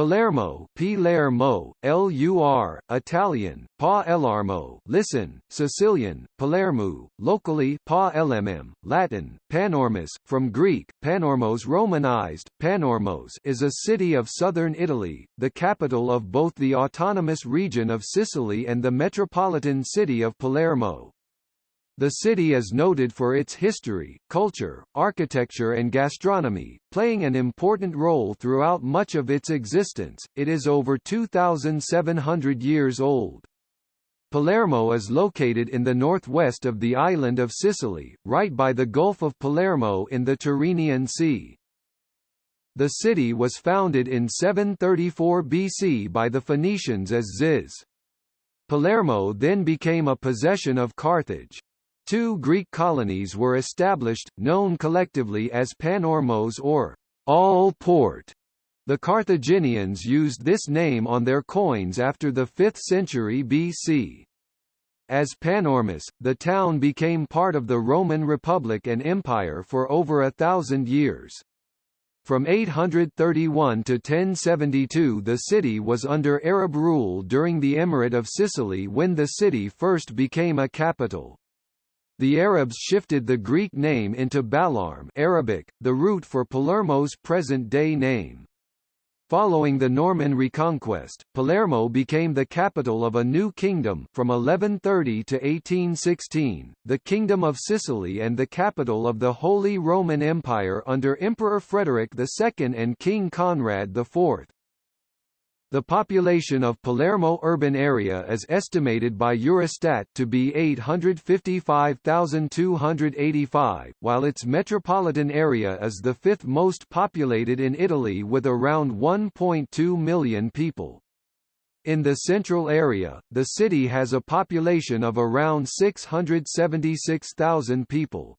Palermo, Palermo, L-U-R, Italian, Pa Elarmo, listen, Sicilian, Palermo, locally Pa LMM, Latin, Panormus, from Greek, Panormos Romanized, Panormos is a city of southern Italy, the capital of both the autonomous region of Sicily and the metropolitan city of Palermo. The city is noted for its history, culture, architecture and gastronomy, playing an important role throughout much of its existence. It is over 2,700 years old. Palermo is located in the northwest of the island of Sicily, right by the Gulf of Palermo in the Tyrrhenian Sea. The city was founded in 734 BC by the Phoenicians as Ziz. Palermo then became a possession of Carthage. Two Greek colonies were established, known collectively as Panormos or All Port. The Carthaginians used this name on their coins after the 5th century BC. As Panormus, the town became part of the Roman Republic and Empire for over a thousand years. From 831 to 1072 the city was under Arab rule during the Emirate of Sicily when the city first became a capital. The Arabs shifted the Greek name into Balarm Arabic, the root for Palermo's present-day name. Following the Norman reconquest, Palermo became the capital of a new kingdom from 1130 to 1816, the Kingdom of Sicily and the capital of the Holy Roman Empire under Emperor Frederick II and King Conrad IV. The population of Palermo urban area is estimated by Eurostat to be 855,285, while its metropolitan area is the fifth most populated in Italy with around 1.2 million people. In the central area, the city has a population of around 676,000 people.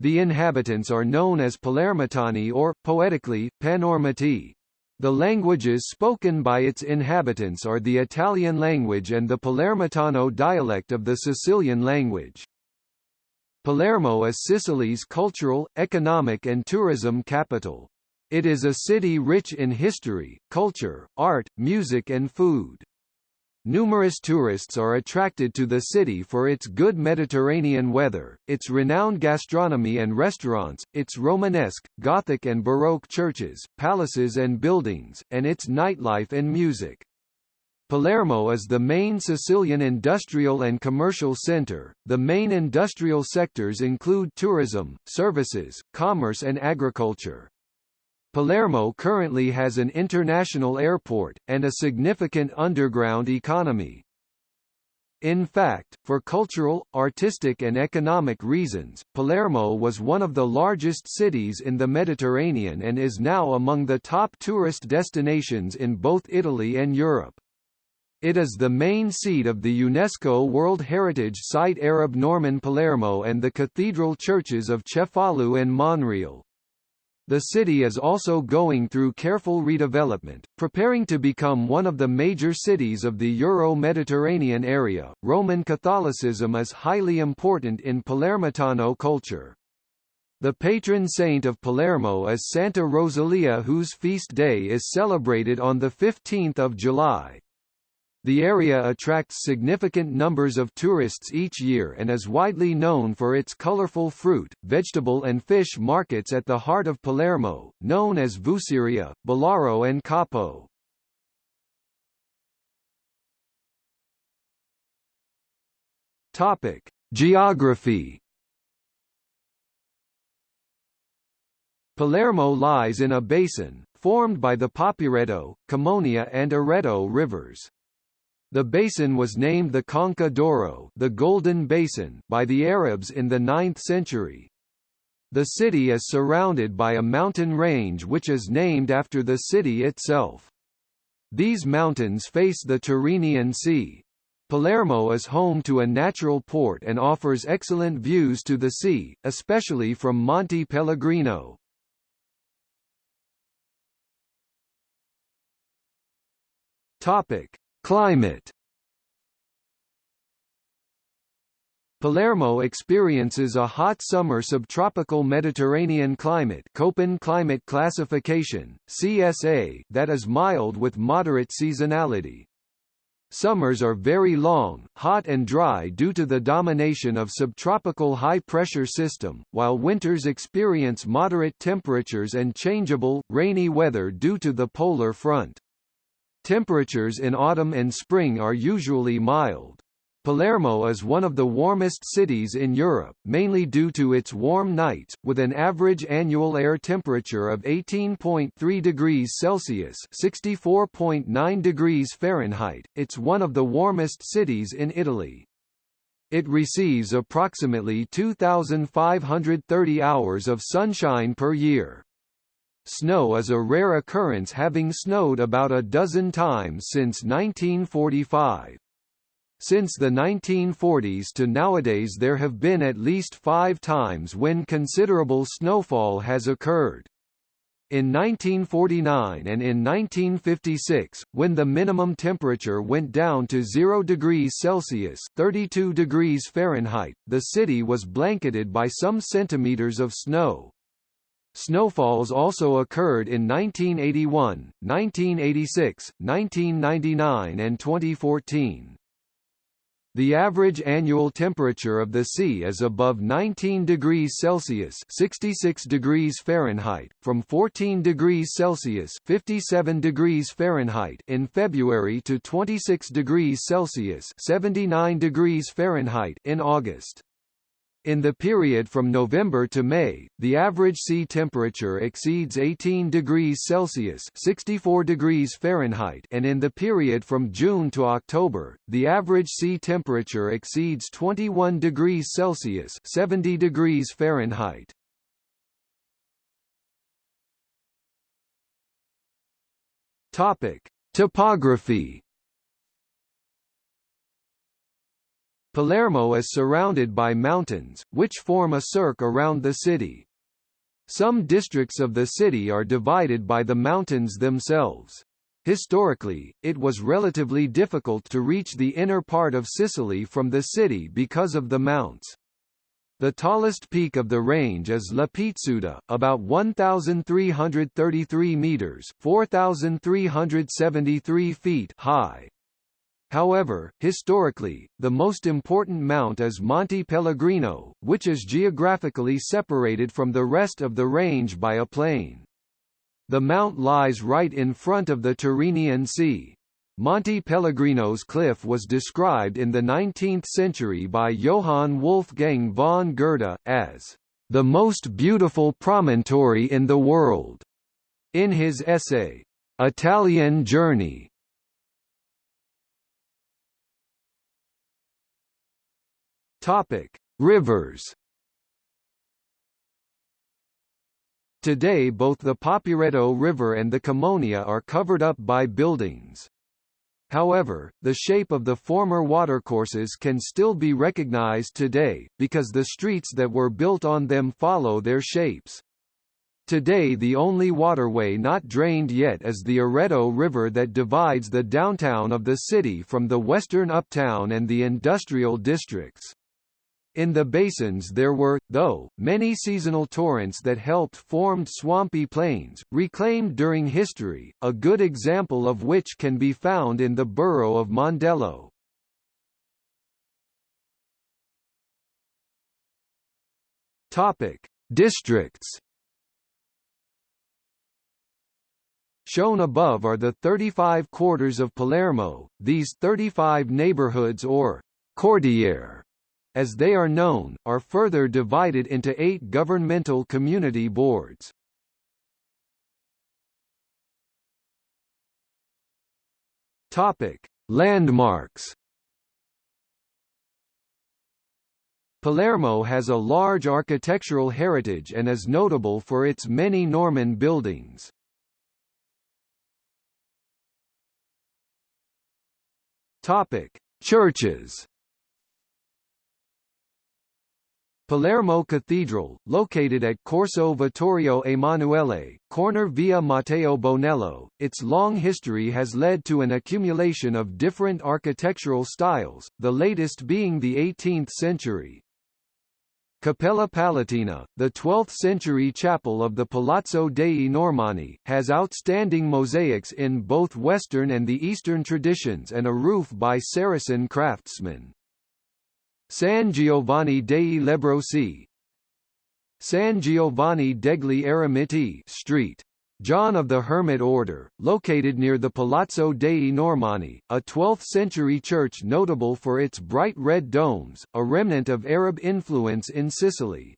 The inhabitants are known as Palermitani or, poetically, Panormati. The languages spoken by its inhabitants are the Italian language and the Palermitano dialect of the Sicilian language. Palermo is Sicily's cultural, economic and tourism capital. It is a city rich in history, culture, art, music and food. Numerous tourists are attracted to the city for its good Mediterranean weather, its renowned gastronomy and restaurants, its Romanesque, Gothic and Baroque churches, palaces and buildings, and its nightlife and music. Palermo is the main Sicilian industrial and commercial center. The main industrial sectors include tourism, services, commerce and agriculture. Palermo currently has an international airport, and a significant underground economy. In fact, for cultural, artistic and economic reasons, Palermo was one of the largest cities in the Mediterranean and is now among the top tourist destinations in both Italy and Europe. It is the main seat of the UNESCO World Heritage Site Arab Norman Palermo and the cathedral churches of Cefalù and Monreale. The city is also going through careful redevelopment, preparing to become one of the major cities of the Euro-Mediterranean area. Roman Catholicism is highly important in Palermitano culture. The patron saint of Palermo is Santa Rosalia whose feast day is celebrated on 15 July. The area attracts significant numbers of tourists each year and is widely known for its colorful fruit, vegetable and fish markets at the heart of Palermo, known as Vuceria, Ballarò and Capo. Topic: Geography Palermo lies in a basin, formed by the Papireto, Camonia and Areto rivers. The basin was named the Conca d'Oro the Golden Basin by the Arabs in the 9th century. The city is surrounded by a mountain range which is named after the city itself. These mountains face the Tyrrhenian Sea. Palermo is home to a natural port and offers excellent views to the sea, especially from Monte Pellegrino. Topic: Climate Palermo experiences a hot summer subtropical Mediterranean climate Köppen climate classification, CSA that is mild with moderate seasonality. Summers are very long, hot and dry due to the domination of subtropical high-pressure system, while winters experience moderate temperatures and changeable, rainy weather due to the polar front. Temperatures in autumn and spring are usually mild. Palermo is one of the warmest cities in Europe, mainly due to its warm nights, with an average annual air temperature of 18.3 degrees Celsius (64.9 degrees Fahrenheit). It's one of the warmest cities in Italy. It receives approximately 2,530 hours of sunshine per year. Snow is a rare occurrence having snowed about a dozen times since 1945. Since the 1940s to nowadays there have been at least five times when considerable snowfall has occurred. In 1949 and in 1956, when the minimum temperature went down to 0 degrees Celsius 32 degrees Fahrenheit, the city was blanketed by some centimeters of snow. Snowfalls also occurred in 1981, 1986, 1999 and 2014. The average annual temperature of the sea is above 19 degrees Celsius (66 degrees Fahrenheit) from 14 degrees Celsius (57 degrees Fahrenheit) in February to 26 degrees Celsius (79 degrees Fahrenheit) in August. In the period from November to May, the average sea temperature exceeds 18 degrees Celsius (64 degrees Fahrenheit) and in the period from June to October, the average sea temperature exceeds 21 degrees Celsius (70 degrees Fahrenheit). Topic: Topography Palermo is surrounded by mountains, which form a cirque around the city. Some districts of the city are divided by the mountains themselves. Historically, it was relatively difficult to reach the inner part of Sicily from the city because of the mounts. The tallest peak of the range is La Pizzuta, about 1,333 meters (4,373 feet) high. However, historically, the most important mount is Monte Pellegrino, which is geographically separated from the rest of the range by a plain. The mount lies right in front of the Tyrrhenian Sea. Monte Pellegrino's cliff was described in the 19th century by Johann Wolfgang von Goethe, as the most beautiful promontory in the world. In his essay, Italian Journey, Topic: Rivers. Today both the Papireto River and the Camonia are covered up by buildings. However, the shape of the former watercourses can still be recognized today, because the streets that were built on them follow their shapes. Today the only waterway not drained yet is the Arretto River that divides the downtown of the city from the western uptown and the industrial districts. In the basins there were, though, many seasonal torrents that helped formed swampy plains, reclaimed during history, a good example of which can be found in the borough of Mondello. Topic: Districts. Shown above are the 35 quarters of Palermo. These 35 neighborhoods or quartiere as they are known, are further divided into eight governmental community boards. Topic: Landmarks. Palermo has a large architectural heritage and is notable for its many Norman buildings. Topic: Churches. Palermo Cathedral, located at Corso Vittorio Emanuele, corner via Matteo Bonello, its long history has led to an accumulation of different architectural styles, the latest being the 18th century. Cappella Palatina, the 12th-century chapel of the Palazzo dei Normanni, has outstanding mosaics in both Western and the Eastern traditions and a roof by Saracen craftsmen. San Giovanni dei Lebbrosi San Giovanni degli Eremiti Street. John of the Hermit Order, located near the Palazzo dei Normanni, a 12th-century church notable for its bright red domes, a remnant of Arab influence in Sicily.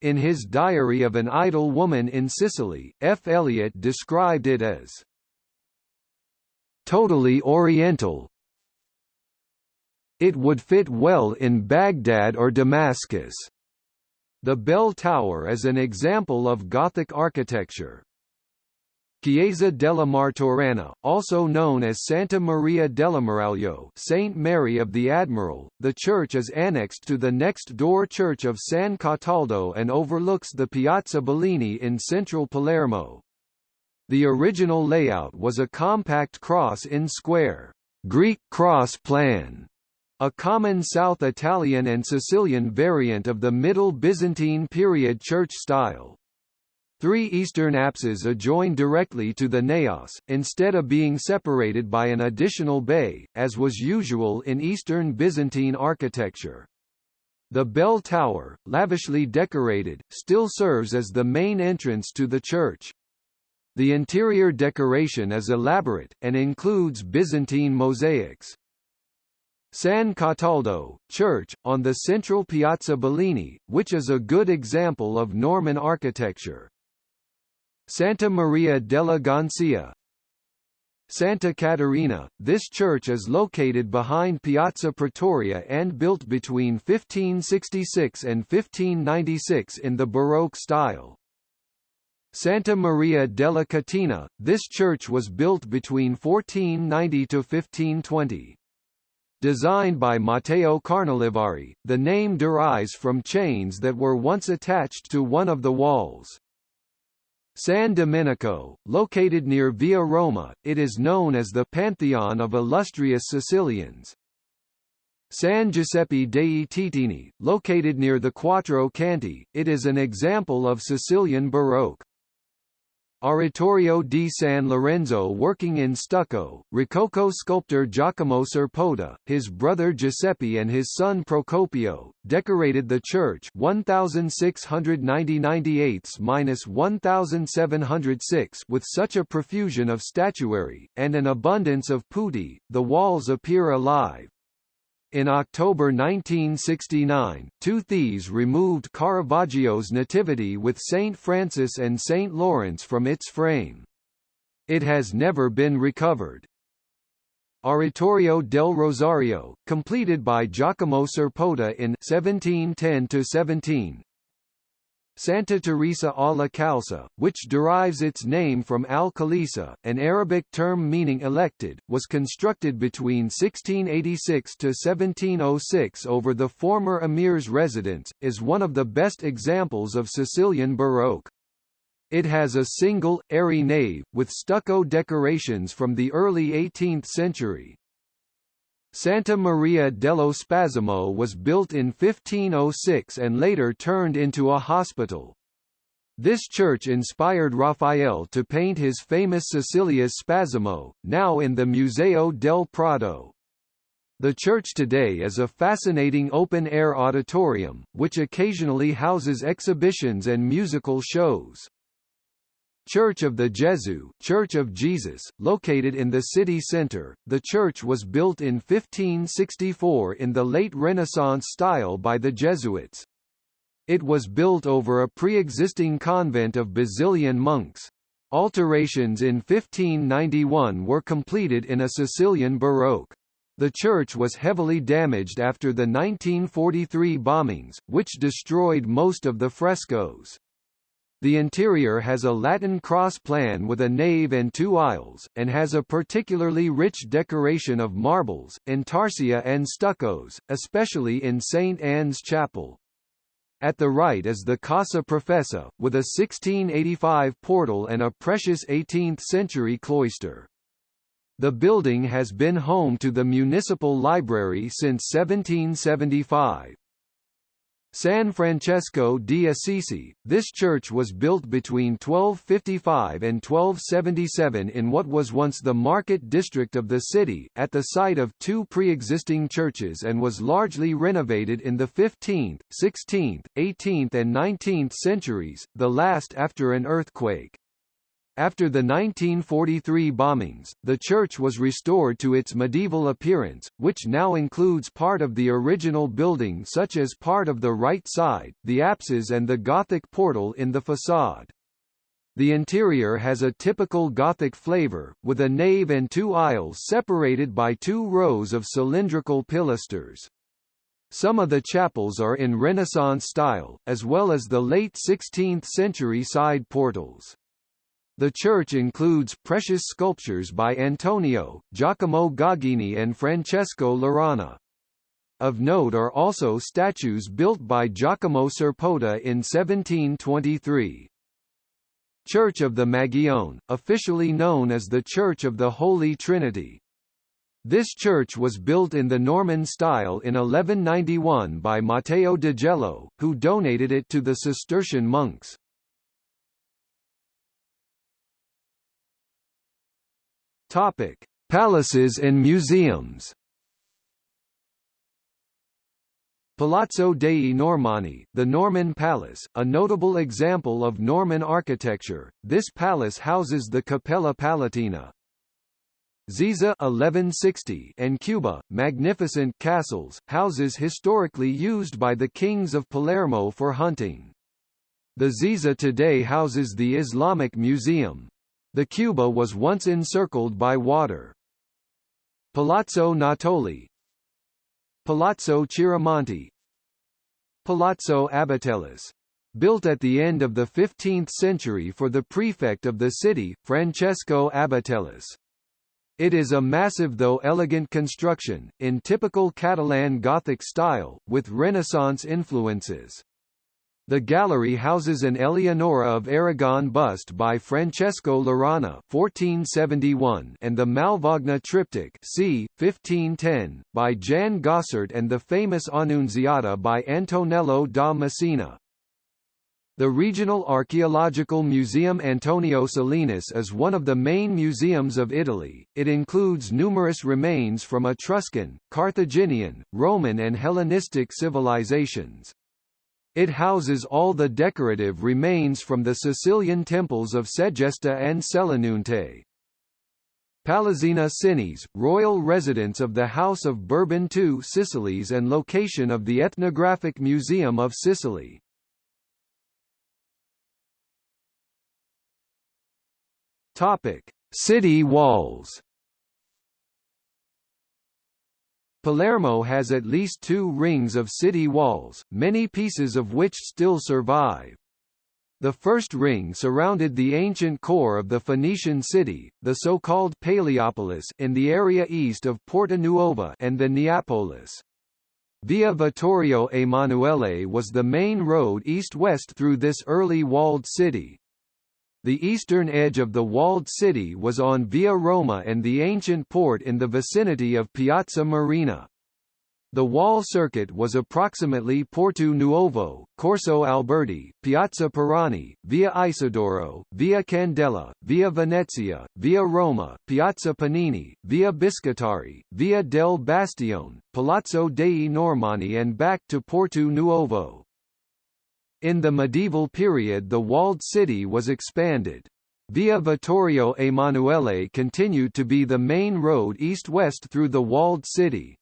In his Diary of an Idle Woman in Sicily, F. Eliot described it as totally oriental, it would fit well in Baghdad or Damascus. The bell tower is an example of Gothic architecture. Chiesa della Martorana, also known as Santa Maria della dell'Ammiraglio Saint Mary of the Admiral, the church is annexed to the next-door church of San Cataldo and overlooks the Piazza Bellini in central Palermo. The original layout was a compact cross in square, Greek cross plan, a common South Italian and Sicilian variant of the Middle Byzantine period church style. Three eastern apses adjoin directly to the naos, instead of being separated by an additional bay, as was usual in Eastern Byzantine architecture. The bell tower, lavishly decorated, still serves as the main entrance to the church. The interior decoration is elaborate, and includes Byzantine mosaics. San Cataldo, church, on the central Piazza Bellini, which is a good example of Norman architecture. Santa Maria della Gancia Santa Caterina, this church is located behind Piazza Pretoria and built between 1566 and 1596 in the Baroque style. Santa Maria della Catena, this church was built between 1490 to 1520. Designed by Matteo Carnolivari, the name derives from chains that were once attached to one of the walls. San Domenico, located near Via Roma, it is known as the Pantheon of illustrious Sicilians. San Giuseppe dei Teatini, located near the Quattro Canti, it is an example of Sicilian Baroque. Oratorio di San Lorenzo working in stucco, Rococo sculptor Giacomo Serpota, his brother Giuseppe and his son Procopio, decorated the church 1690-1706 with such a profusion of statuary, and an abundance of putti, the walls appear alive. In October 1969, two thieves removed Caravaggio's Nativity with St. Francis and St. Lawrence from its frame. It has never been recovered. Oratorio del Rosario, completed by Giacomo Serpota in 1710-17, Santa Teresa alla Kalsa, which derives its name from al-Khalisa, an Arabic term meaning elected, was constructed between 1686 to 1706 over the former emir's residence, is one of the best examples of Sicilian Baroque. It has a single, airy nave, with stucco decorations from the early 18th century. Santa Maria dello Spasimo was built in 1506 and later turned into a hospital. This church inspired Raphael to paint his famous Sicilia's Spasimo, now in the Museo del Prado. The church today is a fascinating open-air auditorium, which occasionally houses exhibitions and musical shows. Church of the Gesù Church of Jesus, located in the city center, the church was built in 1564 in the late Renaissance style by the Jesuits. It was built over a pre-existing convent of Basilian monks. Alterations in 1591 were completed in a Sicilian Baroque. The church was heavily damaged after the 1943 bombings, which destroyed most of the frescoes. The interior has a Latin cross plan with a nave and two aisles, and has a particularly rich decoration of marbles, intarsia and stuccos, especially in St. Anne's Chapel. At the right is the Casa Professa, with a 1685 portal and a precious 18th-century cloister. The building has been home to the municipal library since 1775. San Francesco di Assisi, this church was built between 1255 and 1277 in what was once the market district of the city, at the site of two pre-existing churches and was largely renovated in the 15th, 16th, 18th and 19th centuries, the last after an earthquake. After the 1943 bombings, the church was restored to its medieval appearance, which now includes part of the original building such as part of the right side, the apses and the Gothic portal in the facade. The interior has a typical Gothic flavor, with a nave and two aisles separated by two rows of cylindrical pilasters. Some of the chapels are in Renaissance style, as well as the late 16th century side portals. The church includes precious sculptures by Antonio, Giacomo Gagini and Francesco Laurana. Of note are also statues built by Giacomo Serpota in 1723. Church of the Magione, officially known as the Church of the Holy Trinity. This church was built in the Norman style in 1191 by Matteo de Gello, who donated it to the Cistercian monks. Topic: Palaces and museums. Palazzo dei Normanni, the Norman Palace, a notable example of Norman architecture. This palace houses the Cappella Palatina. Ziza 1160 and Cuba, magnificent castles, houses historically used by the kings of Palermo for hunting. The Ziza today houses the Islamic Museum. The Cuba was once encircled by water. Palazzo Natoli Palazzo Chiaramonte Palazzo Abatellis built at the end of the 15th century for the prefect of the city, Francesco Abatellis. It is a massive though elegant construction, in typical Catalan Gothic style, with Renaissance influences. The gallery houses an Eleonora of Aragon bust by Francesco Laurana (1471) and the Malvagna triptych (c. 1510) by Jan Gossart and the famous Annunziata by Antonello da Messina. The Regional Archaeological Museum Antonio Salinas is one of the main museums of Italy. It includes numerous remains from Etruscan, Carthaginian, Roman and Hellenistic civilizations. It houses all the decorative remains from the Sicilian temples of Segesta and Selinunte. Palazzina Cinese, royal residence of the House of Bourbon II Sicilies and location of the Ethnographic Museum of Sicily. Topic: City walls. Palermo has at least two rings of city walls, many pieces of which still survive. The first ring surrounded the ancient core of the Phoenician city, the so-called Paleopolis in the area east of Porta Nuova and the Neapolis. Via Vittorio Emanuele was the main road east-west through this early walled city. The eastern edge of the walled city was on Via Roma and the ancient port in the vicinity of Piazza Marina. The wall circuit was approximately Porto Nuovo, Corso Alberti, Piazza Peranni, Via Isidoro, Via Candela, Via Venezia, Via Roma, Piazza Panini, Via Biscottari, Via del Bastione, Palazzo dei Normanni and back to Porto Nuovo. In the medieval period the walled city was expanded. Via Vittorio Emanuele continued to be the main road east-west through the walled city.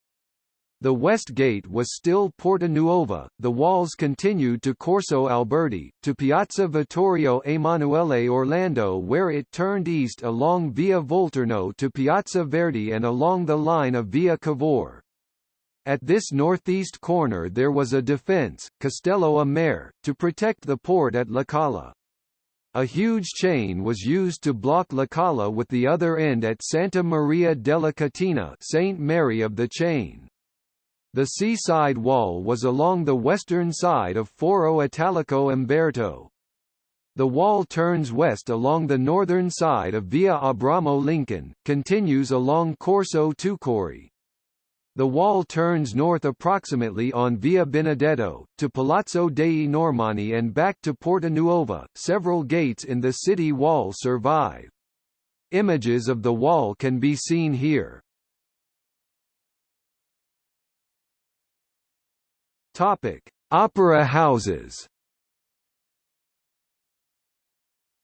The west gate was still Porta Nuova, the walls continued to Corso Alberti, to Piazza Vittorio Emanuele Orlando where it turned east along Via Volturno to Piazza Verdi and along the line of Via Cavour. At this northeast corner there was a defence, Castello a Mare, to protect the port at La Cala. A huge chain was used to block La Cala with the other end at Santa Maria della Catena Saint Mary of the Chain. The seaside wall was along the western side of Foro Italico Umberto. The wall turns west along the northern side of Via Abramo Lincoln, continues along Corso Tukory. The wall turns north approximately on Via Benedetto, to Palazzo dei Normanni and back to Porta Nuova. Several gates in the city wall survive. Images of the wall can be seen here. Topic: Opera houses.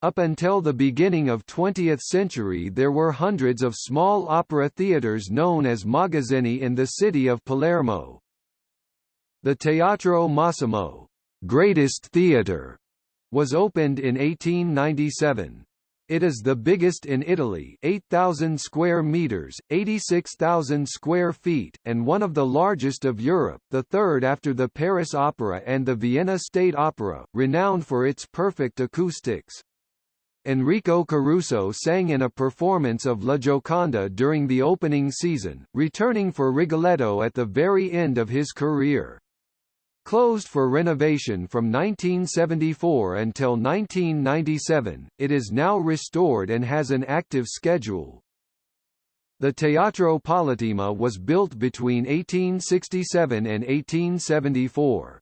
Up until the beginning of 20th century there were hundreds of small opera theatres known as magazzini in the city of Palermo. The Teatro Massimo, greatest theatre, was opened in 1897. It is the biggest in Italy 8,000 square metres, 86,000 square feet, and one of the largest of Europe, the third after the Paris Opera and the Vienna State Opera, renowned for its perfect acoustics. Enrico Caruso sang in a performance of La Gioconda during the opening season, returning for Rigoletto at the very end of his career. Closed for renovation from 1974 until 1997, it is now restored and has an active schedule. The Teatro Politeama was built between 1867 and 1874.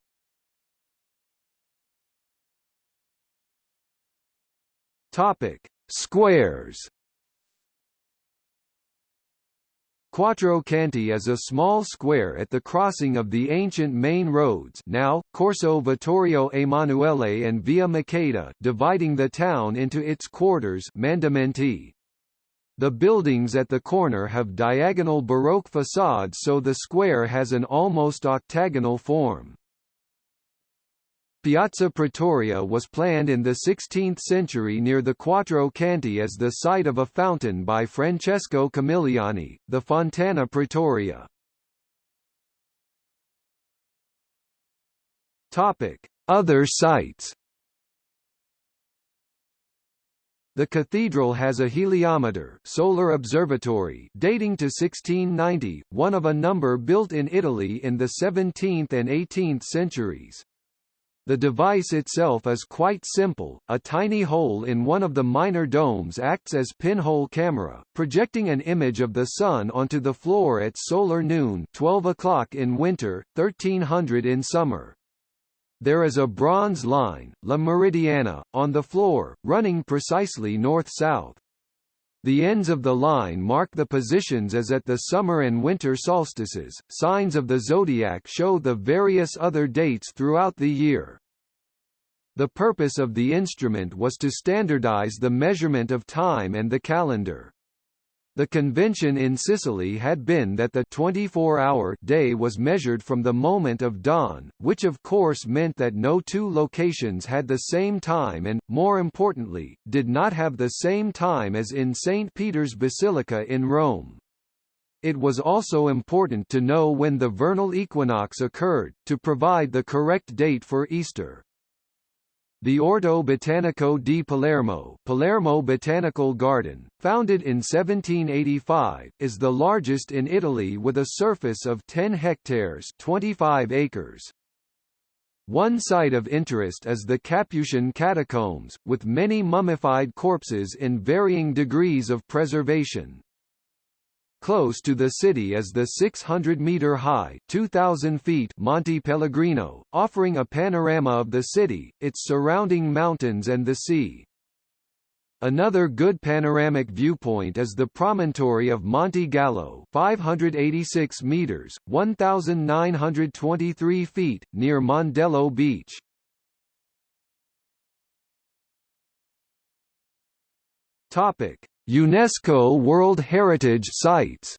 Topic: Squares Quattro Canti is a small square at the crossing of the ancient main roads now, Corso Vittorio Emanuele and Via Maqueda dividing the town into its quarters Mandamenti. The buildings at the corner have diagonal Baroque facades so the square has an almost octagonal form. Piazza Pretoria was planned in the 16th century near the Quattro Canti as the site of a fountain by Francesco Camilliani, the Fontana Pretoria. Other sites The cathedral has a heliometer solar observatory dating to 1690, one of a number built in Italy in the 17th and 18th centuries. The device itself is quite simple, a tiny hole in one of the minor domes acts as pinhole camera, projecting an image of the Sun onto the floor at solar noon 12 o'clock in winter, 1300 in summer. There is a bronze line, La Meridiana, on the floor, running precisely north-south. The ends of the line mark the positions as at the summer and winter solstices. Signs of the zodiac show the various other dates throughout the year. The purpose of the instrument was to standardize the measurement of time and the calendar. The convention in Sicily had been that the 24-hour day was measured from the moment of dawn, which of course meant that no two locations had the same time and, more importantly, did not have the same time as in St. Peter's Basilica in Rome. It was also important to know when the vernal equinox occurred, to provide the correct date for Easter. The Orto Botanico di Palermo, Palermo Botanical Garden, founded in 1785, is the largest in Italy with a surface of 10 hectares 25 acres. One site of interest is the Capuchin catacombs, with many mummified corpses in varying degrees of preservation. Close to the city is the 600-metre-high (2,000 feet) Monte Pellegrino, offering a panorama of the city, its surrounding mountains and the sea. Another good panoramic viewpoint is the promontory of Monte Gallo 586 meters 1923 feet near Mondello Beach. Topic: UNESCO World Heritage Sites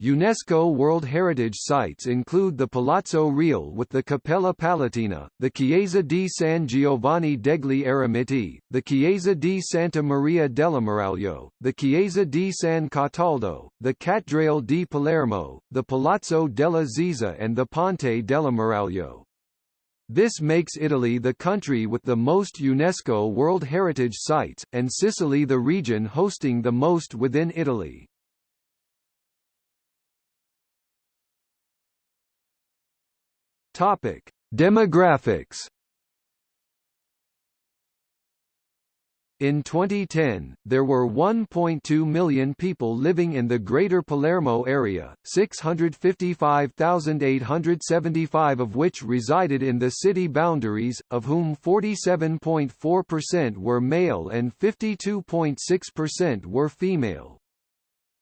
UNESCO World Heritage Sites include the Palazzo Reale with the Cappella Palatina, the Chiesa di San Giovanni degli Eremiti, the Chiesa di Santa Maria dell'Ammiraglio, the Chiesa di San Cataldo, the Cattedrale di Palermo, the Palazzo della Ziza and the Ponte dell'Ammiraglio. This makes Italy the country with the most UNESCO World Heritage Sites, and Sicily the region hosting the most within Italy. Topic: Demographics In 2010, there were 1.2 million people living in the Greater Palermo area, 655,875 of which resided in the city boundaries, of whom 47.4% were male and 52.6% were female.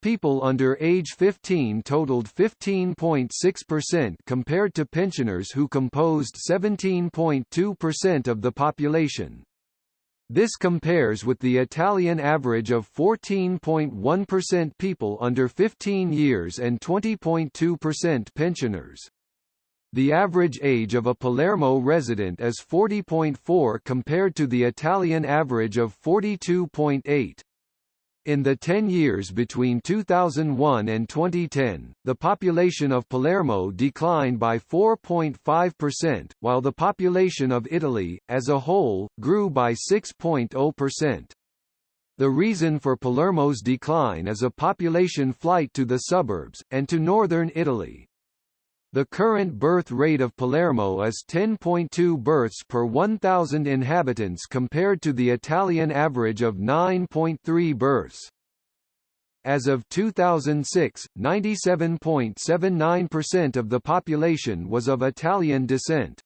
People under age 15 totaled 15.6% compared to pensioners who composed 17.2% of the population. This compares with the Italian average of 14.1% people under 15 years and 20.2% pensioners. The average age of a Palermo resident is 40.4 compared to the Italian average of 42.8. In the 10 years between 2001 and 2010, the population of Palermo declined by 4.5%, while the population of Italy, as a whole, grew by 6.0%. The reason for Palermo's decline is a population flight to the suburbs, and to northern Italy. The current birth rate of Palermo is 10.2 births per 1,000 inhabitants compared to the Italian average of 9.3 births. As of 2006, 97.79% of the population was of Italian descent.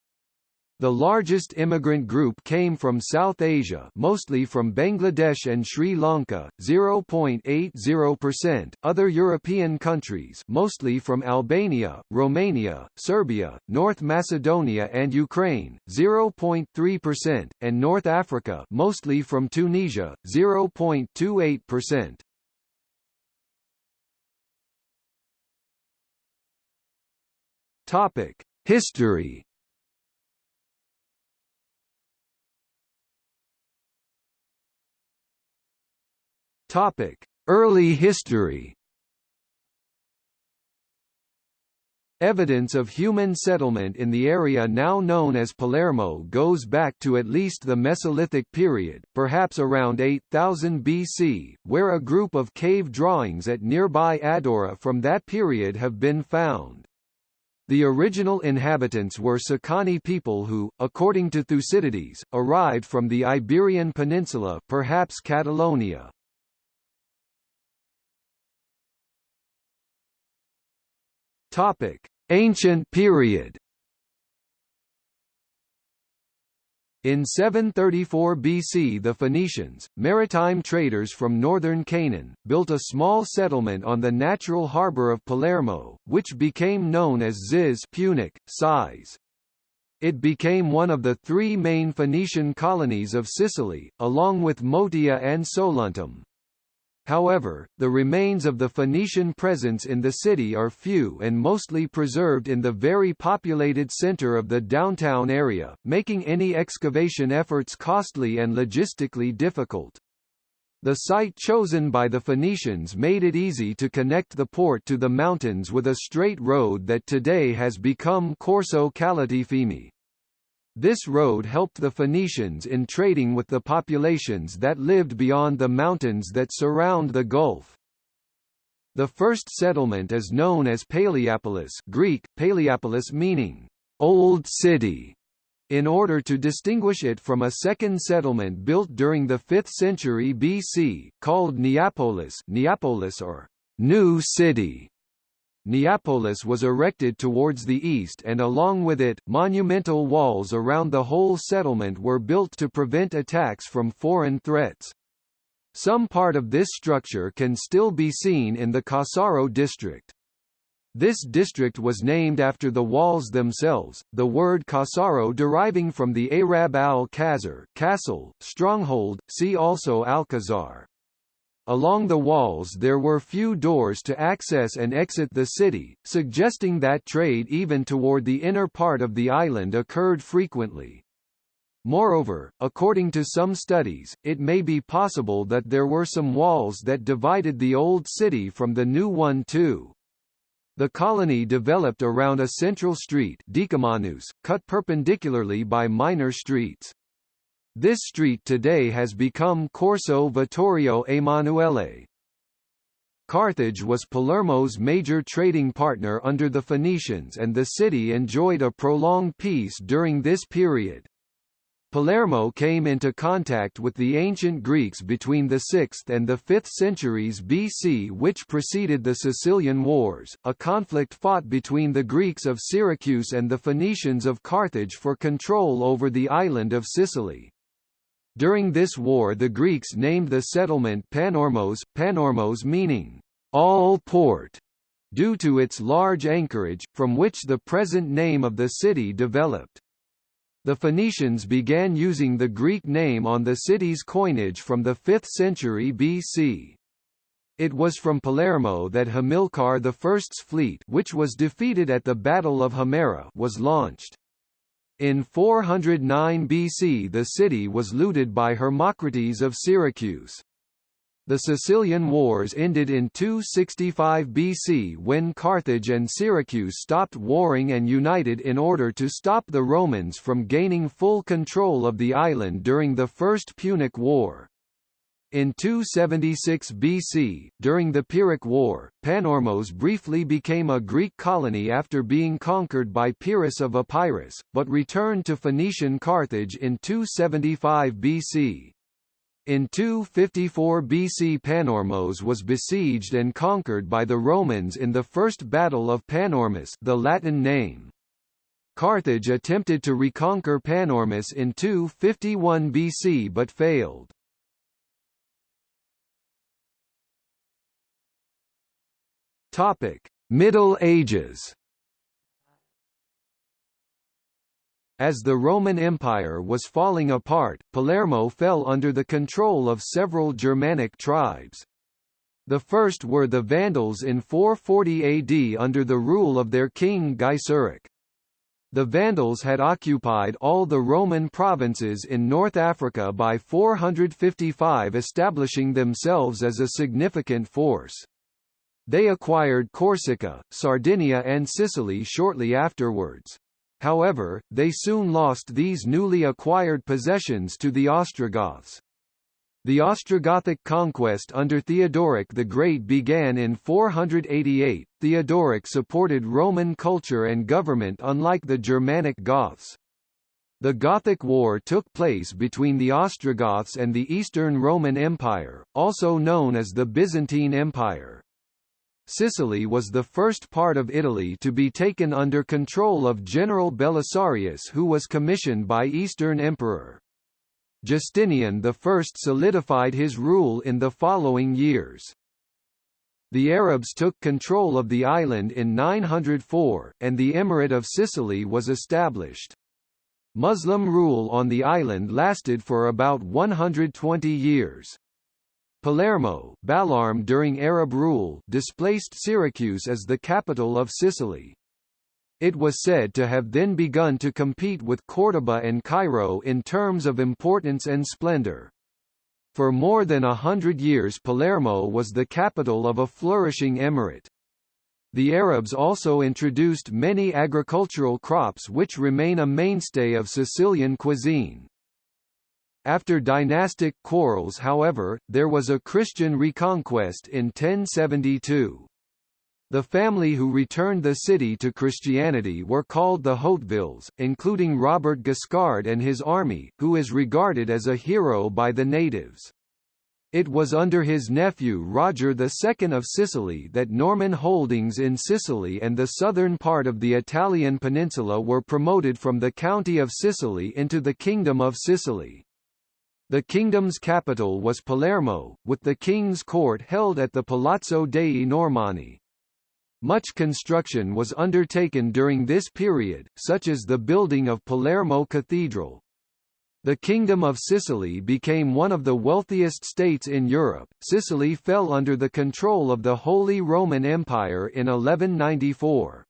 The largest immigrant group came from South Asia mostly from Bangladesh and Sri Lanka, 0.80%, other European countries mostly from Albania, Romania, Serbia, North Macedonia and Ukraine, 0.3%, and North Africa mostly from Tunisia, 0.28%. Topic: History Topic: Early history. Evidence of human settlement in the area now known as Palermo goes back to at least the Mesolithic period, perhaps around 8000 BC, where a group of cave drawings at nearby Addaura from that period have been found. The original inhabitants were Sicani people who, according to Thucydides, arrived from the Iberian Peninsula perhaps Catalonia. Topic: Ancient period. In 734 BC the Phoenicians, maritime traders from northern Canaan, built a small settlement on the natural harbour of Palermo, which became known as Ziz Punic, size. It became one of the three main Phoenician colonies of Sicily, along with Motia and Soluntum. However, the remains of the Phoenician presence in the city are few and mostly preserved in the very populated center of the downtown area, making any excavation efforts costly and logistically difficult. The site chosen by the Phoenicians made it easy to connect the port to the mountains with a straight road that today has become Corso Calatafimi. This road helped the Phoenicians in trading with the populations that lived beyond the mountains that surround the Gulf. The first settlement is known as Paleopolis Greek, Paleiopolis meaning, Old City, in order to distinguish it from a second settlement built during the 5th century BC, called Neapolis, Neapolis or New City. Neapolis was erected towards the east and along with it, monumental walls around the whole settlement were built to prevent attacks from foreign threats. Some part of this structure can still be seen in the Cassaro district. This district was named after the walls themselves, the word Cassaro deriving from the Arab al-Khazar, castle, stronghold, see also Alcazar. Along the walls there were few doors to access and exit the city, suggesting that trade even toward the inner part of the island occurred frequently. Moreover, according to some studies, it may be possible that there were some walls that divided the old city from the new one too. The colony developed around a central street cut perpendicularly by minor streets. This street today has become Corso Vittorio Emanuele. Carthage was Palermo's major trading partner under the Phoenicians and the city enjoyed a prolonged peace during this period. Palermo came into contact with the ancient Greeks between the 6th and the 5th centuries BC which preceded the Sicilian Wars, a conflict fought between the Greeks of Syracuse and the Phoenicians of Carthage for control over the island of Sicily. During this war the Greeks named the settlement Panormos, Panormos meaning, all port, due to its large anchorage, from which the present name of the city developed. The Phoenicians began using the Greek name on the city's coinage from the 5th century BC. It was from Palermo that Hamilcar I's fleet which was defeated at the Battle of Himera was launched. In 409 BC the city was looted by Hermocrates of Syracuse. The Sicilian Wars ended in 265 BC when Carthage and Syracuse stopped warring and united in order to stop the Romans from gaining full control of the island during the First Punic War. In 276 BC, during the Pyrrhic War, Panormos briefly became a Greek colony after being conquered by Pyrrhus of Epirus, but returned to Phoenician Carthage in 275 BC. In 254 BC Panormos was besieged and conquered by the Romans in the First Battle of Panormus the Latin name. Carthage attempted to reconquer Panormus in 251 BC but failed. Middle Ages As the Roman Empire was falling apart, Palermo fell under the control of several Germanic tribes. The first were the Vandals in 440 AD under the rule of their king Gaiseric. The Vandals had occupied all the Roman provinces in North Africa by 455 establishing themselves as a significant force. They acquired Corsica, Sardinia and Sicily shortly afterwards. However, they soon lost these newly acquired possessions to the Ostrogoths. The Ostrogothic conquest under Theodoric the Great began in 488. Theodoric supported Roman culture and government unlike the Germanic Goths. The Gothic War took place between the Ostrogoths and the Eastern Roman Empire, also known as the Byzantine Empire. Sicily was the first part of Italy to be taken under control of General Belisarius who was commissioned by Eastern Emperor. Justinian I solidified his rule in the following years. The Arabs took control of the island in 904, and the Emirate of Sicily was established. Muslim rule on the island lasted for about 120 years. Palermo Balarm during Arab rule displaced Syracuse as the capital of Sicily. It was said to have then begun to compete with Córdoba and Cairo in terms of importance and splendor. For more than a hundred years Palermo was the capital of a flourishing emirate. The Arabs also introduced many agricultural crops which remain a mainstay of Sicilian cuisine. After dynastic quarrels however, there was a Christian reconquest in 1072. The family who returned the city to Christianity were called the Hautevilles, including Robert Guiscard and his army, who is regarded as a hero by the natives. It was under his nephew Roger II of Sicily that Norman holdings in Sicily and the southern part of the Italian peninsula were promoted from the County of Sicily into the Kingdom of Sicily. The kingdom's capital was Palermo, with the king's court held at the Palazzo dei Normanni. Much construction was undertaken during this period, such as the building of Palermo Cathedral. The Kingdom of Sicily became one of the wealthiest states in Europe. Sicily fell under the control of the Holy Roman Empire in 1194.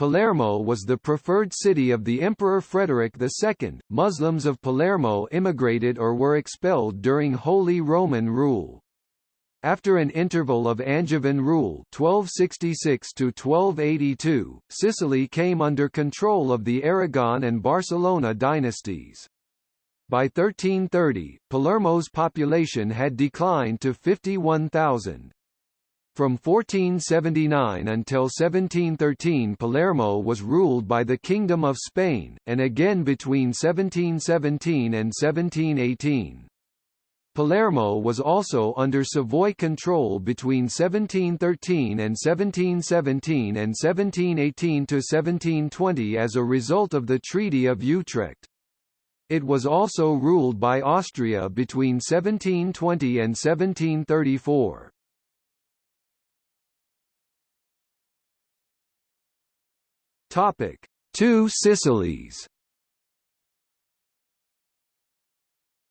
Palermo was the preferred city of the Emperor Frederick II. Muslims of Palermo immigrated or were expelled during Holy Roman rule. After an interval of Angevin rule 1266 to 1282, Sicily came under control of the Aragon and Barcelona dynasties. By 1330, Palermo's population had declined to 51,000. From 1479 until 1713 Palermo was ruled by the Kingdom of Spain, and again between 1717 and 1718. Palermo was also under Savoy control between 1713 and 1717 and 1718 to 1720 as a result of the Treaty of Utrecht. It was also ruled by Austria between 1720 and 1734. Topic: Two Sicilies.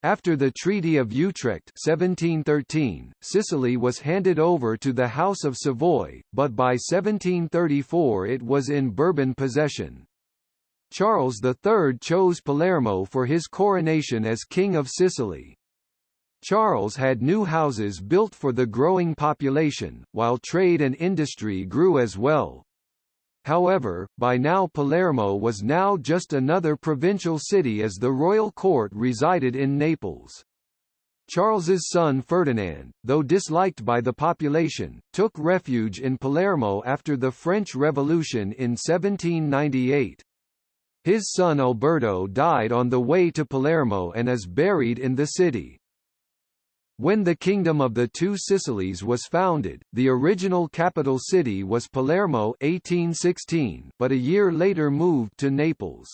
After the Treaty of Utrecht 1713, Sicily was handed over to the House of Savoy, but by 1734 it was in Bourbon possession. Charles III chose Palermo for his coronation as King of Sicily. Charles had new houses built for the growing population, while trade and industry grew as well. However, by now Palermo was now just another provincial city as the royal court resided in Naples. Charles's son Ferdinand, though disliked by the population, took refuge in Palermo after the French Revolution in 1798. His son Alberto died on the way to Palermo and is buried in the city. When the Kingdom of the Two Sicilies was founded, the original capital city was Palermo 1816, but a year later moved to Naples.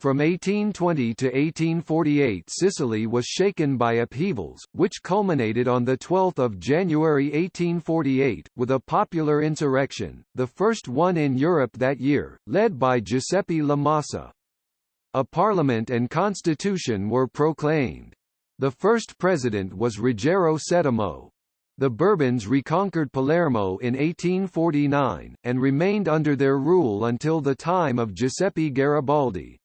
From 1820 to 1848 Sicily was shaken by upheavals, which culminated on 12 January 1848, with a popular insurrection, the first one in Europe that year, led by Giuseppe La Massa. A parliament and constitution were proclaimed. The first president was Ruggiero Settimo. The Bourbons reconquered Palermo in 1849, and remained under their rule until the time of Giuseppe Garibaldi.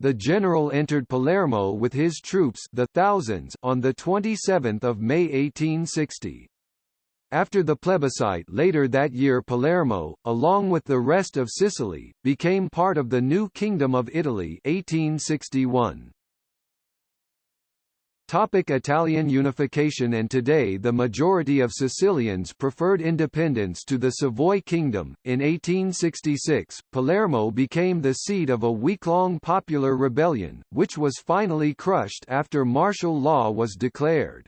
The general entered Palermo with his troops the thousands on 27 May 1860. After the plebiscite later that year Palermo, along with the rest of Sicily, became part of the new Kingdom of Italy 1861. Topic Italian unification And today the majority of Sicilians preferred independence to the Savoy Kingdom. In 1866, Palermo became the seat of a week-long popular rebellion, which was finally crushed after martial law was declared.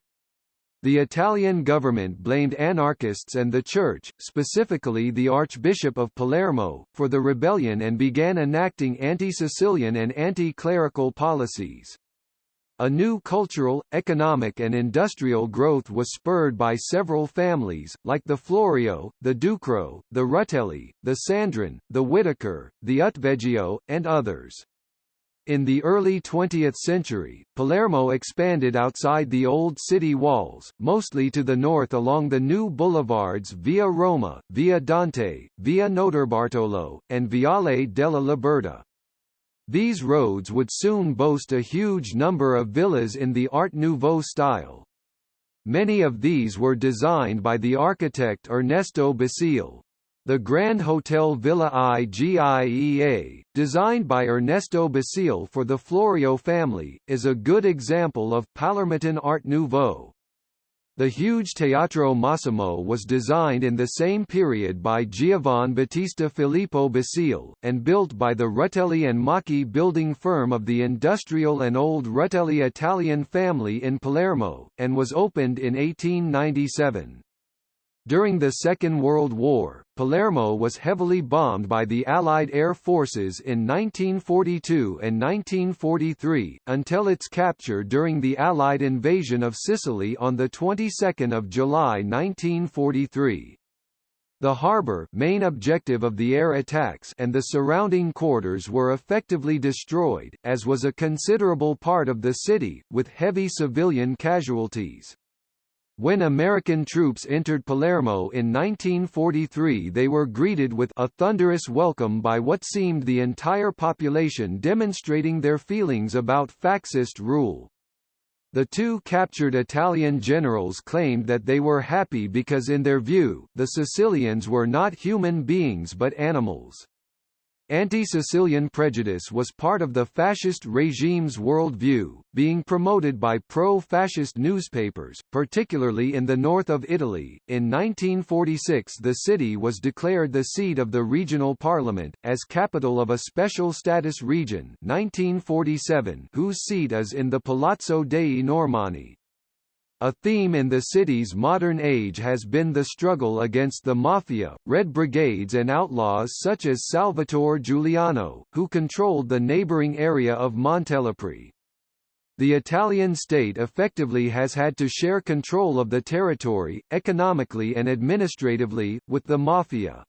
The Italian government blamed anarchists and the Church, specifically the Archbishop of Palermo, for the rebellion and began enacting anti-Sicilian and anti-clerical policies. A new cultural, economic and industrial growth was spurred by several families, like the Florio, the Ducrot, the Rutelli, the Sandron, the Whitaker, the Utveggio, and others. In the early 20th century, Palermo expanded outside the old city walls, mostly to the north along the new boulevards Via Roma, Via Dante, Via Notarbartolo, and Viale della Liberta. These roads would soon boast a huge number of villas in the Art Nouveau style. Many of these were designed by the architect Ernesto Basile. The Grand Hotel Villa IGIEA, designed by Ernesto Basile for the Florio family, is a good example of Palermitan Art Nouveau. The huge Teatro Massimo was designed in the same period by Giovan Battista Filippo Basile, and built by the Rutelli and Macchi building firm of the industrial and old Rutelli Italian family in Palermo, and was opened in 1897. During the Second World War, Palermo was heavily bombed by the Allied air forces in 1942 and 1943, until its capture during the Allied invasion of Sicily on the 22nd of July 1943. The harbour main objective of the air attacks and the surrounding quarters were effectively destroyed, as was a considerable part of the city, with heavy civilian casualties. When American troops entered Palermo in 1943 they were greeted with a thunderous welcome by what seemed the entire population demonstrating their feelings about fascist rule. The two captured Italian generals claimed that they were happy because in their view, the Sicilians were not human beings but animals. Anti-Sicilian prejudice was part of the fascist regime's worldview, being promoted by pro-fascist newspapers, particularly in the north of Italy. In 1946 the city was declared the seat of the regional parliament, as capital of a special status region 1947 whose seat is in the Palazzo dei Normanni. A theme in the city's modern age has been the struggle against the mafia, red brigades and outlaws such as Salvatore Giuliano, who controlled the neighboring area of Montelepre. The Italian state effectively has had to share control of the territory, economically and administratively, with the mafia.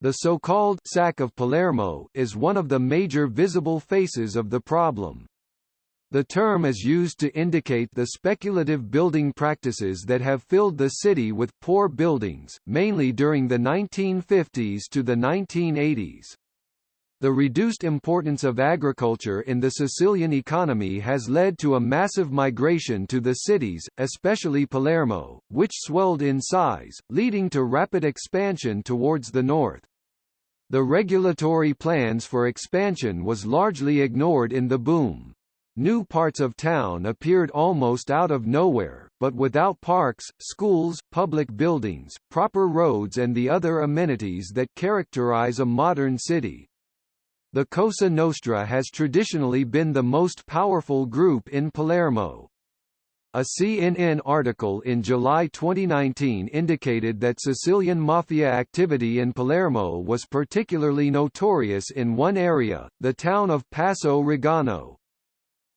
The so-called «sack of Palermo» is one of the major visible faces of the problem. The term is used to indicate the speculative building practices that have filled the city with poor buildings, mainly during the 1950s to the 1980s. The reduced importance of agriculture in the Sicilian economy has led to a massive migration to the cities, especially Palermo, which swelled in size, leading to rapid expansion towards the north. The regulatory plans for expansion was largely ignored in the boom. New parts of town appeared almost out of nowhere, but without parks, schools, public buildings, proper roads and the other amenities that characterize a modern city. The Cosa Nostra has traditionally been the most powerful group in Palermo. A CNN article in July 2019 indicated that Sicilian mafia activity in Palermo was particularly notorious in one area, the town of Passo Rigano.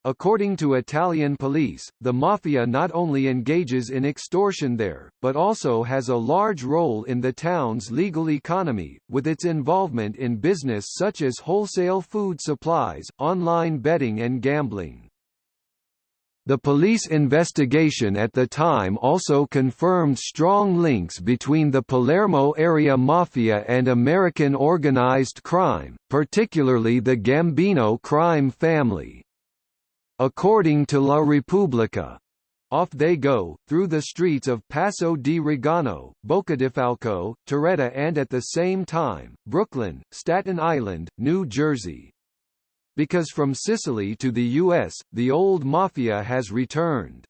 According to Italian police, the mafia not only engages in extortion there, but also has a large role in the town's legal economy, with its involvement in business such as wholesale food supplies, online betting and gambling. The police investigation at the time also confirmed strong links between the Palermo area mafia and American organized crime, particularly the Gambino crime family. According to La Repubblica, off they go, through the streets of Passo di Rigano, Boccadifalco, Torretta and at the same time, Brooklyn, Staten Island, New Jersey. Because from Sicily to the U.S., the old mafia has returned.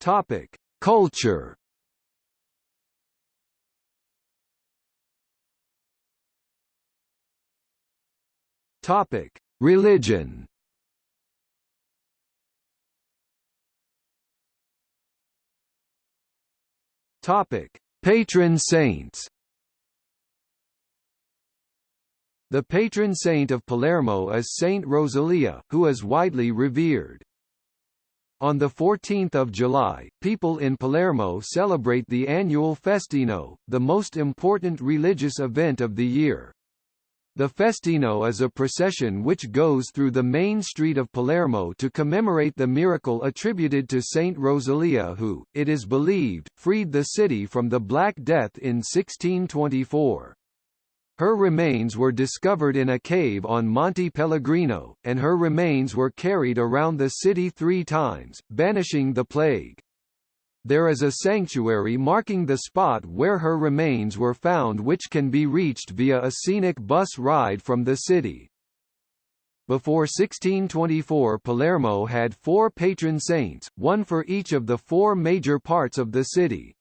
Topic. Culture Topic: Religion. Topic: Patron saints. The patron saint of Palermo is Saint Rosalia, who is widely revered. On 14 July, people in Palermo celebrate the annual Festino, the most important religious event of the year. The Festino is a procession which goes through the main street of Palermo to commemorate the miracle attributed to Saint Rosalia who, it is believed, freed the city from the Black Death in 1624. Her remains were discovered in a cave on Monte Pellegrino, and her remains were carried around the city three times, banishing the plague. There is a sanctuary marking the spot where her remains were found which can be reached via a scenic bus ride from the city. Before 1624 Palermo had four patron saints, one for each of the four major parts of the city.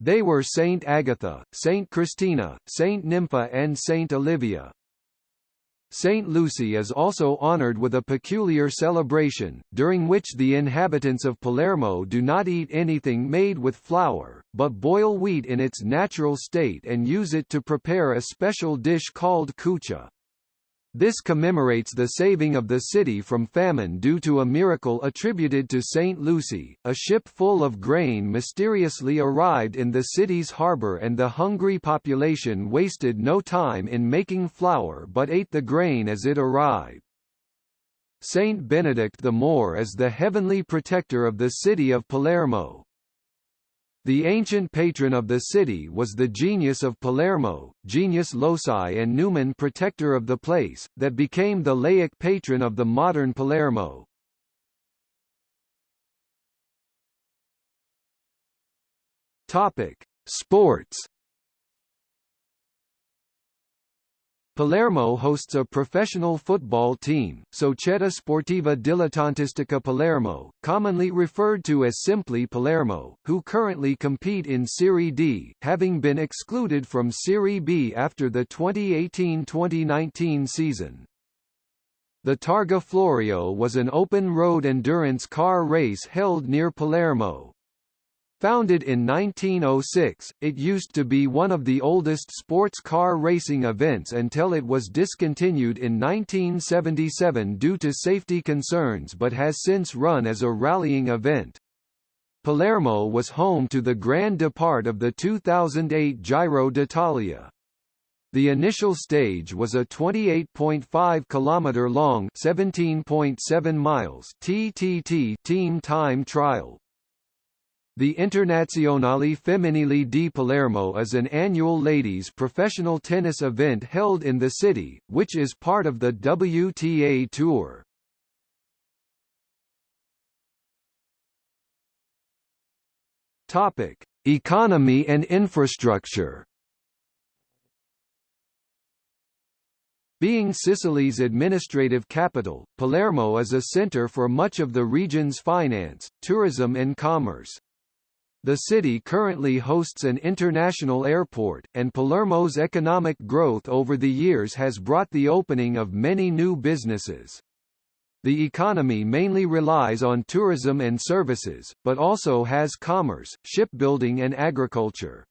They were Saint Agatha, Saint Christina, Saint Nympha and Saint Olivia. Saint Lucy is also honored with a peculiar celebration, during which the inhabitants of Palermo do not eat anything made with flour, but boil wheat in its natural state and use it to prepare a special dish called cuccia. This commemorates the saving of the city from famine due to a miracle attributed to St. Lucy. A ship full of grain mysteriously arrived in the city's harbour and the hungry population wasted no time in making flour but ate the grain as it arrived. Saint Benedict the Moor is the heavenly protector of the city of Palermo, the ancient patron of the city was the genius of Palermo, genius loci and numen protector of the place, that became the laic patron of the modern Palermo. Topic: Sports Palermo hosts a professional football team, Società Sportiva Dilettantistica Palermo, commonly referred to as simply Palermo, who currently compete in Serie D, having been excluded from Serie B after the 2018-2019 season. The Targa Florio was an open-road endurance car race held near Palermo, Founded in 1906, it used to be one of the oldest sports car racing events until it was discontinued in 1977 due to safety concerns but has since run as a rallying event. Palermo was home to the Grand Depart of the 2008 Giro d'Italia. The initial stage was a 28.5 km long 17.7 miles TTT team time trial. The Internazionale Femminile di Palermo is an annual ladies' professional tennis event held in the city, which is part of the WTA Tour. Topic: Economy and infrastructure. Being Sicily's administrative capital, Palermo is a center for much of the region's finance, tourism and commerce. The city currently hosts an international airport, and Palermo's economic growth over the years has brought the opening of many new businesses. The economy mainly relies on tourism and services, but also has commerce, shipbuilding and agriculture.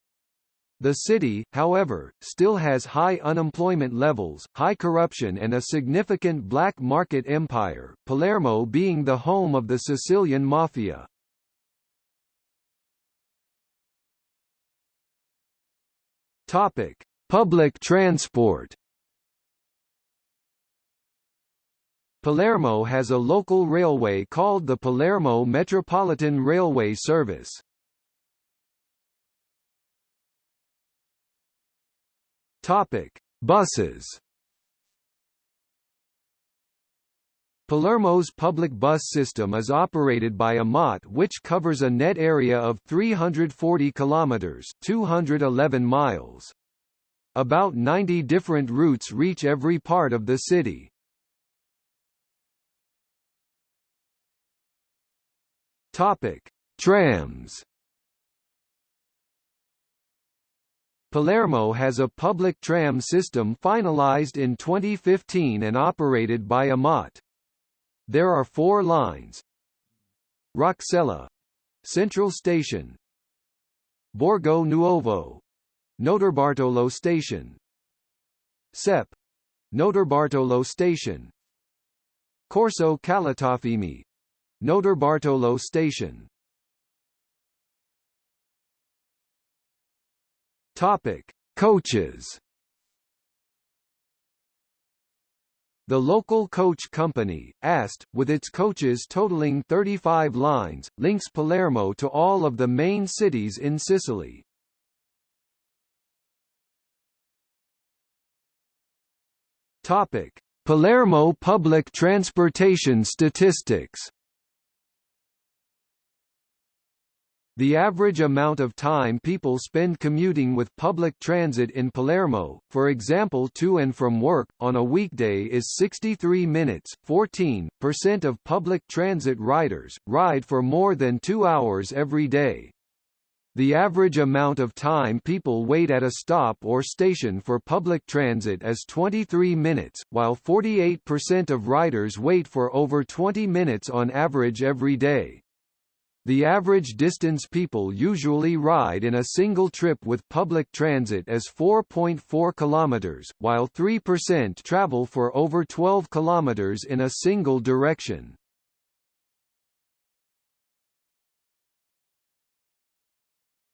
The city, however, still has high unemployment levels, high corruption and a significant black market empire, Palermo being the home of the Sicilian Mafia. Topic: Public transport. Palermo has a local railway called the Palermo Metropolitan Railway Service. Topic: Buses. Palermo's public bus system is operated by AMAT which covers a net area of 340 kilometers, 211 miles. About 90 different routes reach every part of the city. Topic: Trams Palermo has a public tram system finalized in 2015 and operated by AMAT. There are four lines. Roccella Central Station. Borgo Nuovo. Notarbartolo Station. Sep. Notarbartolo Station. Corso Calatafimi. Notarbartolo Station. Topic. Coaches The local coach company, AST, with its coaches totaling 35 lines, links Palermo to all of the main cities in Sicily. Topic: Palermo public transportation statistics The average amount of time people spend commuting with public transit in Palermo, for example to and from work, on a weekday is 63 minutes. 14% of public transit riders, ride for more than two hours every day. The average amount of time people wait at a stop or station for public transit is 23 minutes, while 48% of riders wait for over 20 minutes on average every day. The average distance people usually ride in a single trip with public transit is 4.4 kilometers, while 3% travel for over 12 kilometers in a single direction.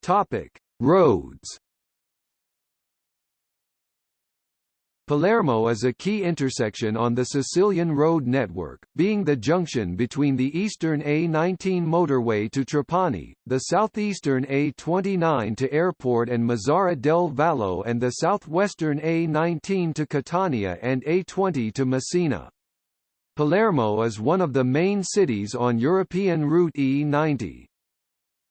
Topic: Roads Palermo is a key intersection on the Sicilian road network, being the junction between the eastern A19 motorway to Trapani, the southeastern A29 to Airport and Mazara del Vallo and the southwestern A19 to Catania and A20 to Messina. Palermo is one of the main cities on European Route E90.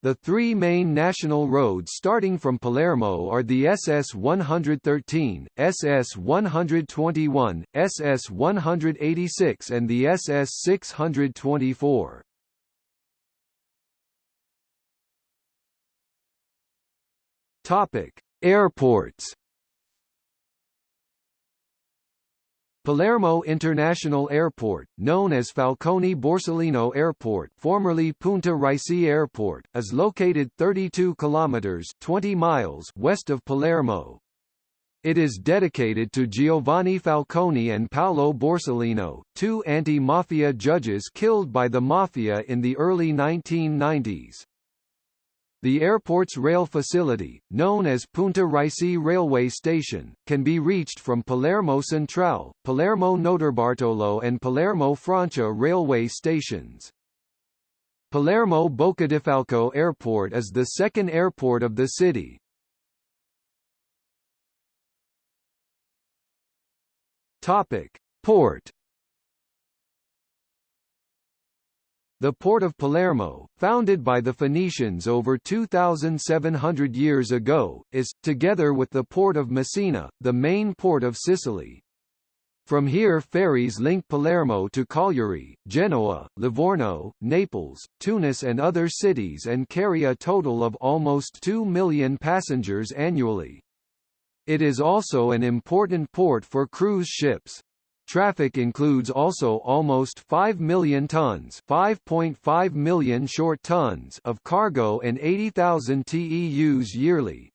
The three main national roads starting from Palermo are the SS-113, SS-121, SS-186 and the SS-624. Topic: Airports. Palermo International Airport, known as Falcone Borsellino Airport formerly Punta Raisi Airport, is located 32 kilometers 20 miles west of Palermo. It is dedicated to Giovanni Falcone and Paolo Borsellino, two anti-mafia judges killed by the mafia in the early 1990s. The airport's rail facility, known as Punta Raisi Railway Station, can be reached from Palermo Centrale, Palermo Notarbartolo and Palermo Francia railway stations. Palermo Boccadifalco Airport is the second airport of the city. Topic: Port The port of Palermo, founded by the Phoenicians over 2,700 years ago, is, together with the port of Messina, the main port of Sicily. From here ferries link Palermo to Cagliari, Genoa, Livorno, Naples, Tunis and other cities and carry a total of almost 2 million passengers annually. It is also an important port for cruise ships. Traffic includes also almost 5 million tons 5.5 million short tons of cargo and 80,000 TEUs yearly.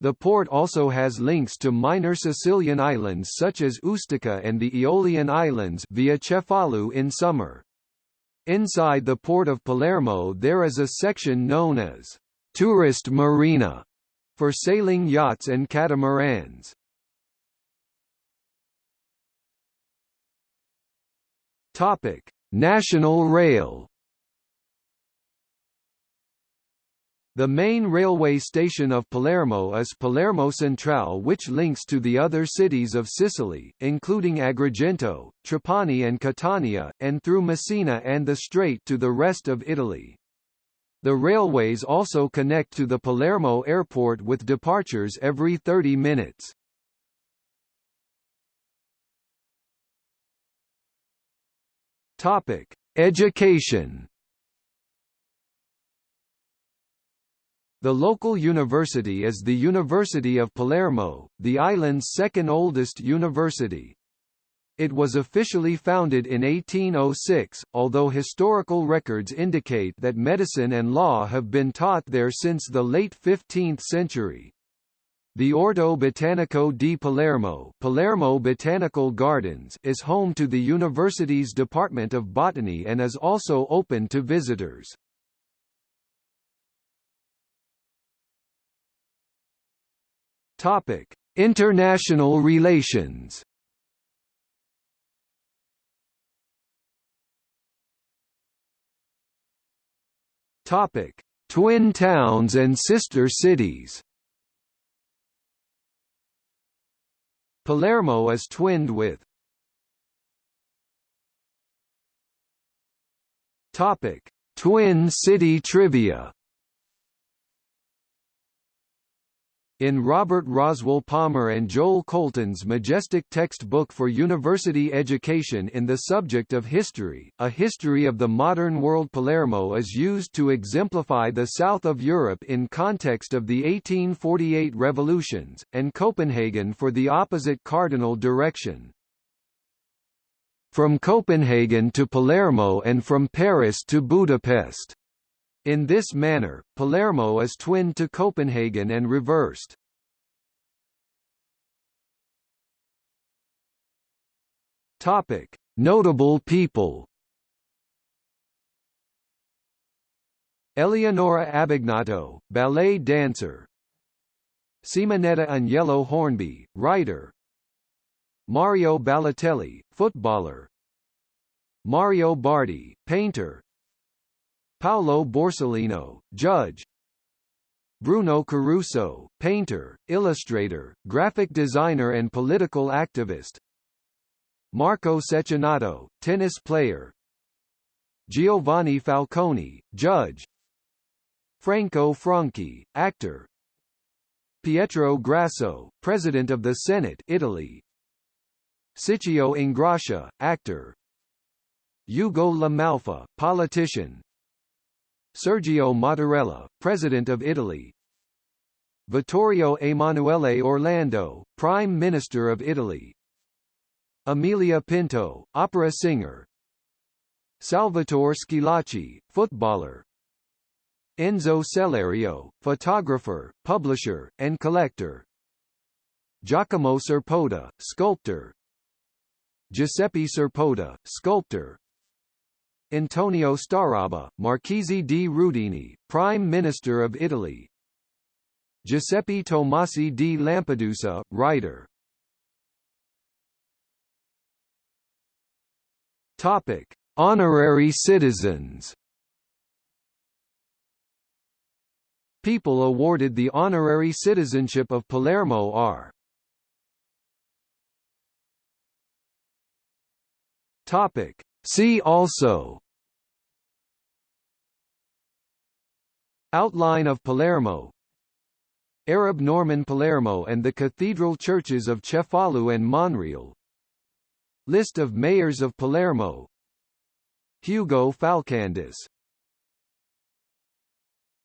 The port also has links to minor Sicilian islands such as Ustica and the Aeolian Islands via Cefalù in summer. Inside the port of Palermo there is a section known as Tourist Marina for sailing yachts and catamarans. Topic: National Rail. The main railway station of Palermo is Palermo Centrale which links to the other cities of Sicily, including Agrigento, Trapani and Catania, and through Messina and the Strait to the rest of Italy. The railways also connect to the Palermo airport with departures every 30 minutes. Topic: Education. The local university is the University of Palermo, the island's second oldest university. It was officially founded in 1806, although historical records indicate that medicine and law have been taught there since the late 15th century. The Orto Botanico di Palermo, Palermo Botanical Gardens is home to the university's Department of Botany and is also open to visitors. Topic: International relations. Topic: Twin towns and sister cities. Palermo is twinned with Topic: Twin City trivia In Robert Roswell Palmer and Joel Colton's majestic textbook for university education in the subject of history, a history of the modern world Palermo is used to exemplify the south of Europe in context of the 1848 revolutions, and Copenhagen for the opposite cardinal direction. From Copenhagen to Palermo and from Paris to Budapest in this manner, Palermo is twinned to Copenhagen and reversed. Topic: Notable people. Eleonora Abbagnato, ballet dancer. Simonetta Agnello Hornby, writer. Mario Balotelli, footballer. Mario Bardi, painter. Paolo Borsellino, judge. Bruno Caruso, painter, illustrator, graphic designer and political activist. Marco Cecchinato, tennis player. Giovanni Falcone, judge. Franco Franchi, actor. Pietro Grasso, President of the Senate Italy. Ciccio Ingrassia, actor. Ugo La Malfa, politician Sergio Mattarella, President of Italy. Vittorio Emanuele Orlando, Prime Minister of Italy. Amelia Pinto, opera singer. Salvatore Schillaci, footballer. Enzo Sellerio, photographer, publisher, and collector. Giacomo Serpota, sculptor. Giuseppe Serpota, sculptor Antonio Starabba, Marchese di Rudini, Prime Minister of Italy Giuseppe Tomasi di Lampedusa, writer Topic: Honorary citizens. People awarded the honorary citizenship of Palermo are Topic: See also Outline of Palermo Arab Norman Palermo and the cathedral churches of Cefalù and Monreale List of mayors of Palermo Hugo Falcandus